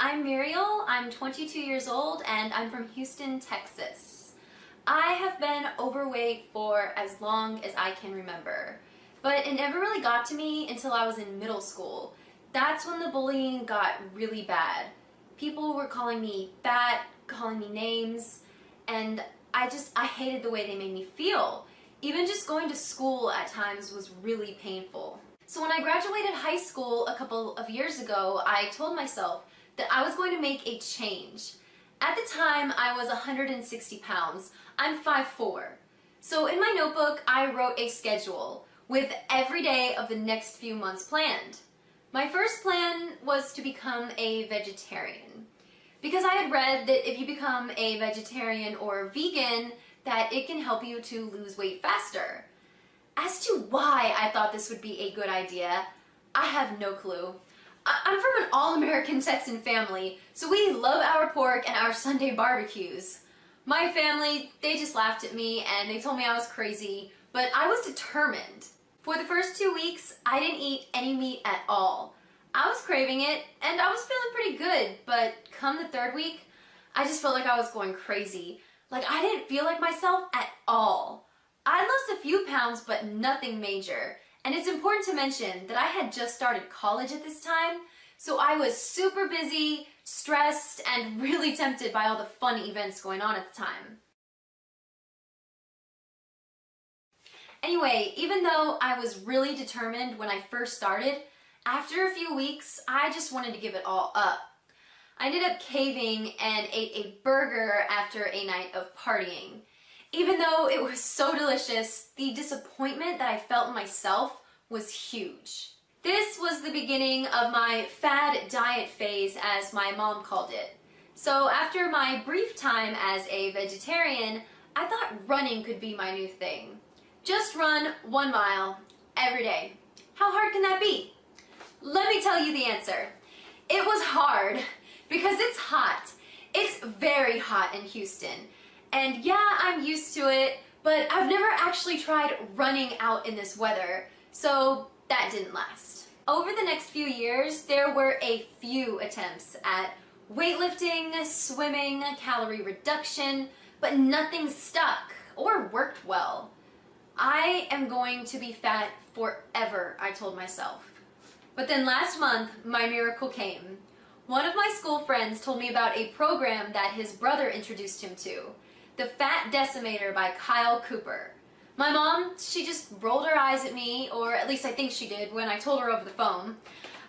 I'm Muriel. I'm 22 years old and I'm from Houston, Texas. I have been overweight for as long as I can remember, but it never really got to me until I was in middle school. That's when the bullying got really bad. People were calling me fat, calling me names, and I just, I hated the way they made me feel. Even just going to school at times was really painful. So when I graduated high school a couple of years ago, I told myself that I was going to make a change. At the time, I was 160 pounds. I'm 5'4". So in my notebook, I wrote a schedule with every day of the next few months planned. My first plan was to become a vegetarian because I had read that if you become a vegetarian or vegan, that it can help you to lose weight faster. As to why I thought this would be a good idea, I have no clue. I'm from an all-American Texan family, so we love our pork and our Sunday barbecues. My family, they just laughed at me and they told me I was crazy, but I was determined. For the first two weeks, I didn't eat any meat at all. I was craving it and I was feeling pretty good, but come the third week, I just felt like I was going crazy. Like I didn't feel like myself at all. I lost a few pounds, but nothing major. And it's important to mention that I had just started college at this time, so I was super busy, stressed, and really tempted by all the fun events going on at the time. Anyway, even though I was really determined when I first started, after a few weeks, I just wanted to give it all up. I ended up caving and ate a burger after a night of partying. Even though it was so delicious, the disappointment that I felt in myself was huge. This was the beginning of my fad diet phase as my mom called it. So after my brief time as a vegetarian, I thought running could be my new thing. Just run one mile every day. How hard can that be? Let me tell you the answer. It was hard because it's hot. It's very hot in Houston. And yeah, I'm used to it, but I've never actually tried running out in this weather, so that didn't last. Over the next few years, there were a few attempts at weightlifting, swimming, calorie reduction, but nothing stuck or worked well. I am going to be fat forever, I told myself. But then last month, my miracle came. One of my school friends told me about a program that his brother introduced him to. The Fat Decimator by Kyle Cooper. My mom, she just rolled her eyes at me, or at least I think she did when I told her over the phone.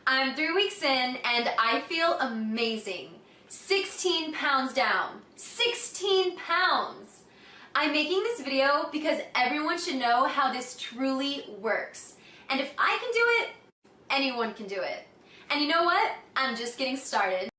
I'm three weeks in and I feel amazing. 16 pounds down. 16 pounds! I'm making this video because everyone should know how this truly works. And if I can do it, anyone can do it. And you know what? I'm just getting started.